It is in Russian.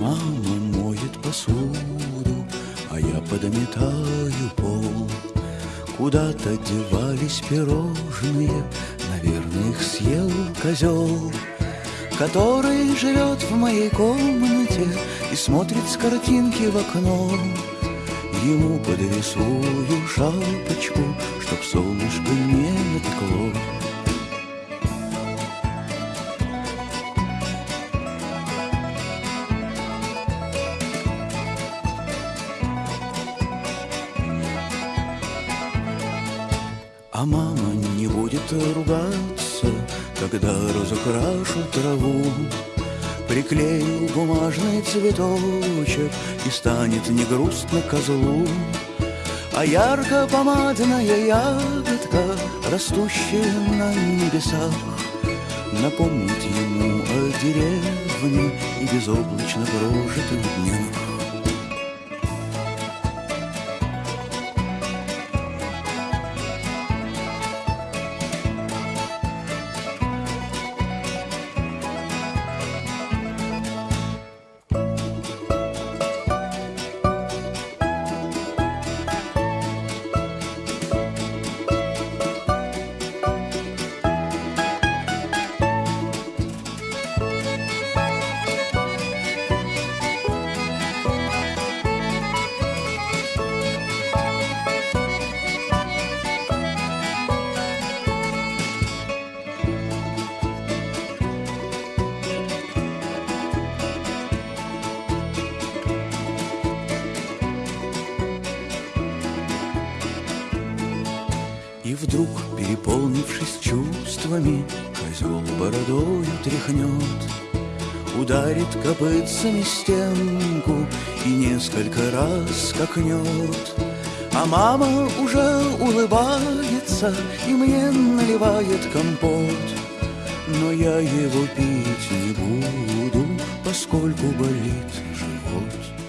Мама моет посуду, а я подметаю пол. Куда-то девались пирожные, наверное, их съел козел, который живет в моей комнате и смотрит с картинки в окно. Ему подрисую шапочку, чтоб солнышко не напекло. А мама не будет ругаться, когда разукрашу траву. Приклею бумажный цветочек И станет не грустно козлу А ярко-помадная ягодка Растущая на небесах Напомнит ему о деревне И безоблачно прожитых днях вдруг, переполнившись чувствами, Козел бородою тряхнет, Ударит копытцами стенку И несколько раз скакнет. А мама уже улыбается И мне наливает компот, Но я его пить не буду, Поскольку болит живот.